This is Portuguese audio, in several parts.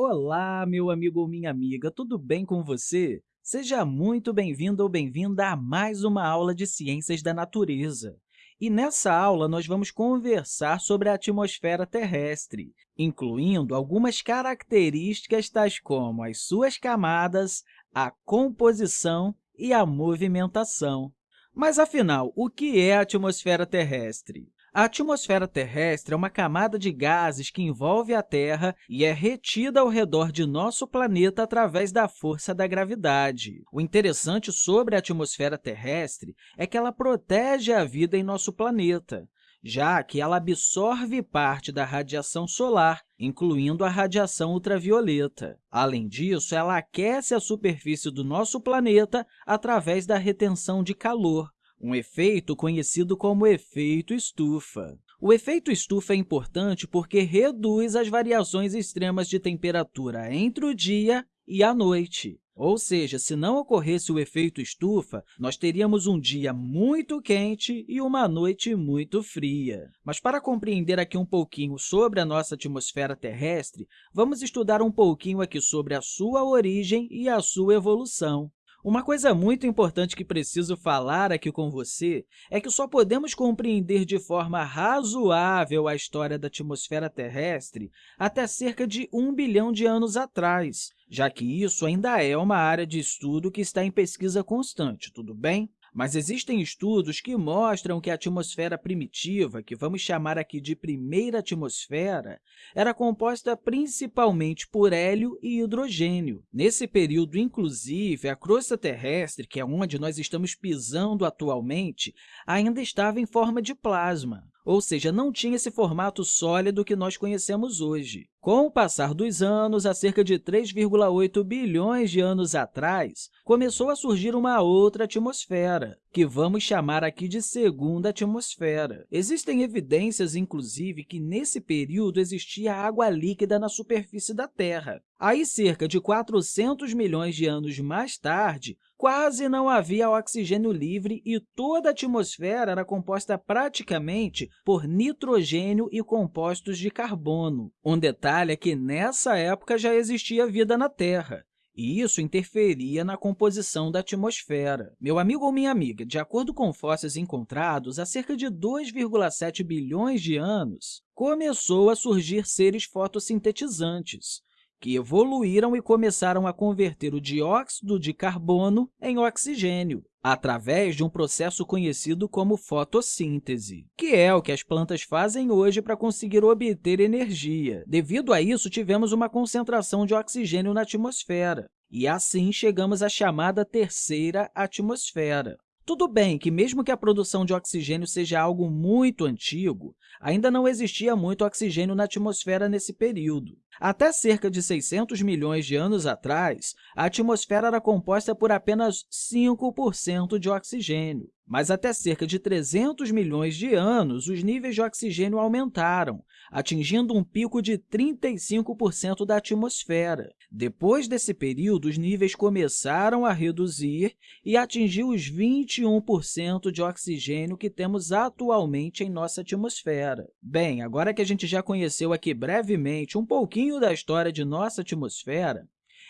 Olá, meu amigo ou minha amiga, tudo bem com você? Seja muito bem-vindo ou bem-vinda a mais uma aula de Ciências da Natureza. E nessa aula, nós vamos conversar sobre a atmosfera terrestre, incluindo algumas características tais como as suas camadas, a composição e a movimentação. Mas, afinal, o que é a atmosfera terrestre? A atmosfera terrestre é uma camada de gases que envolve a Terra e é retida ao redor de nosso planeta através da força da gravidade. O interessante sobre a atmosfera terrestre é que ela protege a vida em nosso planeta, já que ela absorve parte da radiação solar, incluindo a radiação ultravioleta. Além disso, ela aquece a superfície do nosso planeta através da retenção de calor, um efeito conhecido como efeito estufa. O efeito estufa é importante porque reduz as variações extremas de temperatura entre o dia e a noite. Ou seja, se não ocorresse o efeito estufa, nós teríamos um dia muito quente e uma noite muito fria. Mas para compreender aqui um pouquinho sobre a nossa atmosfera terrestre, vamos estudar um pouquinho aqui sobre a sua origem e a sua evolução. Uma coisa muito importante que preciso falar aqui com você é que só podemos compreender de forma razoável a história da atmosfera terrestre até cerca de um bilhão de anos atrás, já que isso ainda é uma área de estudo que está em pesquisa constante, tudo bem? Mas existem estudos que mostram que a atmosfera primitiva, que vamos chamar aqui de primeira atmosfera, era composta principalmente por hélio e hidrogênio. Nesse período, inclusive, a crosta terrestre, que é onde nós estamos pisando atualmente, ainda estava em forma de plasma ou seja, não tinha esse formato sólido que nós conhecemos hoje. Com o passar dos anos, há cerca de 3,8 bilhões de anos atrás, começou a surgir uma outra atmosfera, que vamos chamar aqui de segunda atmosfera. Existem evidências, inclusive, que nesse período existia água líquida na superfície da Terra. Aí, cerca de 400 milhões de anos mais tarde, quase não havia oxigênio livre e toda a atmosfera era composta praticamente por nitrogênio e compostos de carbono. Um detalhe é que, nessa época, já existia vida na Terra, e isso interferia na composição da atmosfera. Meu amigo ou minha amiga, de acordo com fósseis encontrados, há cerca de 2,7 bilhões de anos, começou a surgir seres fotossintetizantes, que evoluíram e começaram a converter o dióxido de carbono em oxigênio, através de um processo conhecido como fotossíntese, que é o que as plantas fazem hoje para conseguir obter energia. Devido a isso, tivemos uma concentração de oxigênio na atmosfera, e assim chegamos à chamada terceira atmosfera. Tudo bem que, mesmo que a produção de oxigênio seja algo muito antigo, ainda não existia muito oxigênio na atmosfera nesse período. Até cerca de 600 milhões de anos atrás, a atmosfera era composta por apenas 5% de oxigênio. Mas até cerca de 300 milhões de anos, os níveis de oxigênio aumentaram, atingindo um pico de 35% da atmosfera. Depois desse período, os níveis começaram a reduzir e atingiu os 21% de oxigênio que temos atualmente em nossa atmosfera. Bem, agora que a gente já conheceu aqui brevemente um pouquinho da história de nossa atmosfera,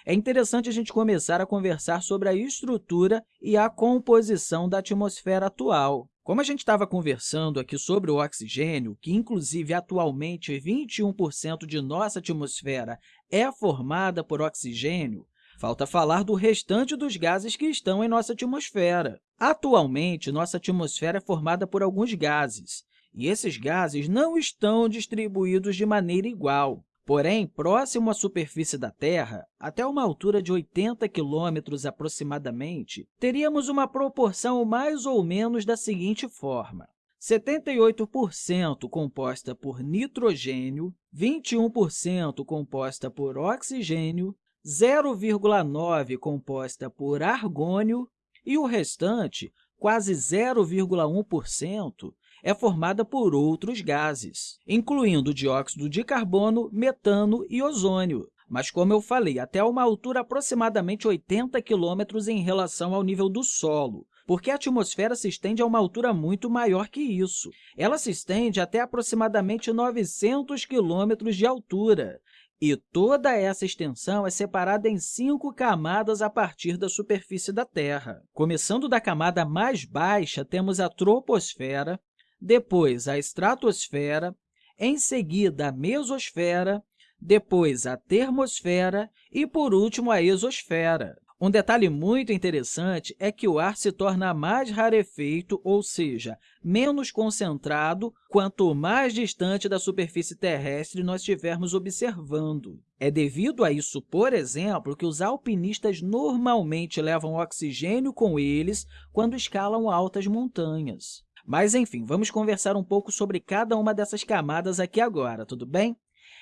é interessante a gente começar a conversar sobre a estrutura e a composição da atmosfera atual. Como a gente estava conversando aqui sobre o oxigênio, que, inclusive, atualmente 21% de nossa atmosfera é formada por oxigênio, falta falar do restante dos gases que estão em nossa atmosfera. Atualmente, nossa atmosfera é formada por alguns gases, e esses gases não estão distribuídos de maneira igual. Porém, próximo à superfície da Terra, até uma altura de 80 quilômetros aproximadamente, teríamos uma proporção mais ou menos da seguinte forma. 78% composta por nitrogênio, 21% composta por oxigênio, 0,9% composta por argônio e o restante, quase 0,1%, é formada por outros gases, incluindo dióxido de carbono, metano e ozônio. Mas, como eu falei, até uma altura aproximadamente 80 quilômetros em relação ao nível do solo, porque a atmosfera se estende a uma altura muito maior que isso. Ela se estende até aproximadamente 900 quilômetros de altura, E toda essa extensão é separada em cinco camadas a partir da superfície da Terra. Começando da camada mais baixa, temos a troposfera, depois a estratosfera, em seguida a mesosfera, depois a termosfera e, por último, a exosfera. Um detalhe muito interessante é que o ar se torna mais rarefeito, ou seja, menos concentrado, quanto mais distante da superfície terrestre nós estivermos observando. É devido a isso, por exemplo, que os alpinistas normalmente levam oxigênio com eles quando escalam altas montanhas. Mas, enfim, vamos conversar um pouco sobre cada uma dessas camadas aqui agora, tudo bem?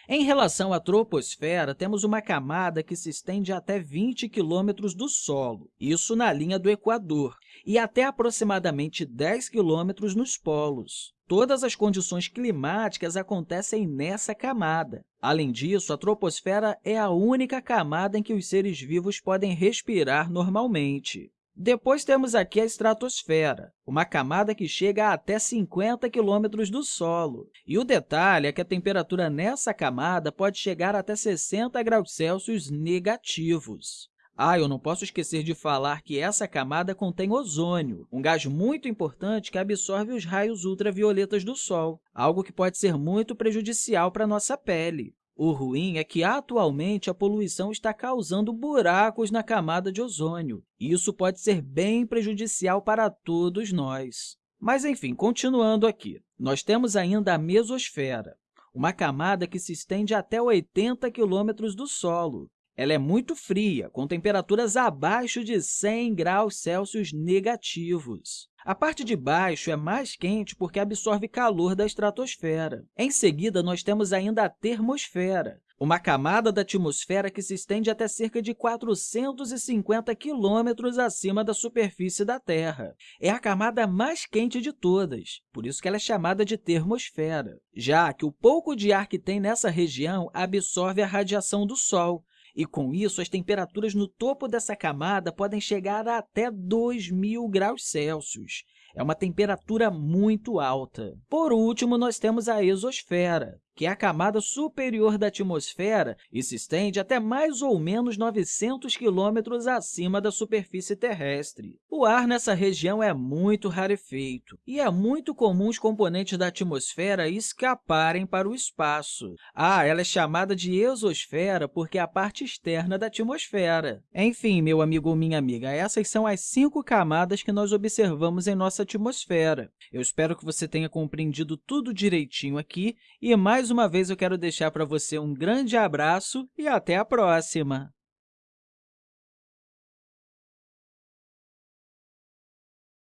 Em relação à troposfera, temos uma camada que se estende até 20 quilômetros do solo, isso na linha do Equador, e até aproximadamente 10 quilômetros nos polos. Todas as condições climáticas acontecem nessa camada. Além disso, a troposfera é a única camada em que os seres vivos podem respirar normalmente. Depois temos aqui a estratosfera, uma camada que chega a até 50 quilômetros do solo. E o detalhe é que a temperatura nessa camada pode chegar até 60 graus Celsius negativos. Ah, eu não posso esquecer de falar que essa camada contém ozônio, um gás muito importante que absorve os raios ultravioletas do Sol, algo que pode ser muito prejudicial para a nossa pele. O ruim é que, atualmente, a poluição está causando buracos na camada de ozônio. Isso pode ser bem prejudicial para todos nós. Mas, enfim, continuando aqui, nós temos ainda a mesosfera, uma camada que se estende até 80 quilômetros do solo. Ela é muito fria, com temperaturas abaixo de 100 graus Celsius negativos. A parte de baixo é mais quente porque absorve calor da estratosfera. Em seguida, nós temos ainda a termosfera, uma camada da atmosfera que se estende até cerca de 450 quilômetros acima da superfície da Terra. É a camada mais quente de todas, por isso que ela é chamada de termosfera, já que o pouco de ar que tem nessa região absorve a radiação do Sol, e, com isso, as temperaturas no topo dessa camada podem chegar a até 2.000 graus Celsius. É uma temperatura muito alta. Por último, nós temos a exosfera, que é a camada superior da atmosfera e se estende até mais ou menos 900 quilômetros acima da superfície terrestre. O ar nessa região é muito rarefeito e é muito comum os componentes da atmosfera escaparem para o espaço. Ah, ela é chamada de exosfera porque é a parte externa da atmosfera. Enfim, meu amigo ou minha amiga, essas são as cinco camadas que nós observamos em nossa atmosfera. Eu espero que você tenha compreendido tudo direitinho aqui e, mais mais uma vez, eu quero deixar para você um grande abraço e até a próxima!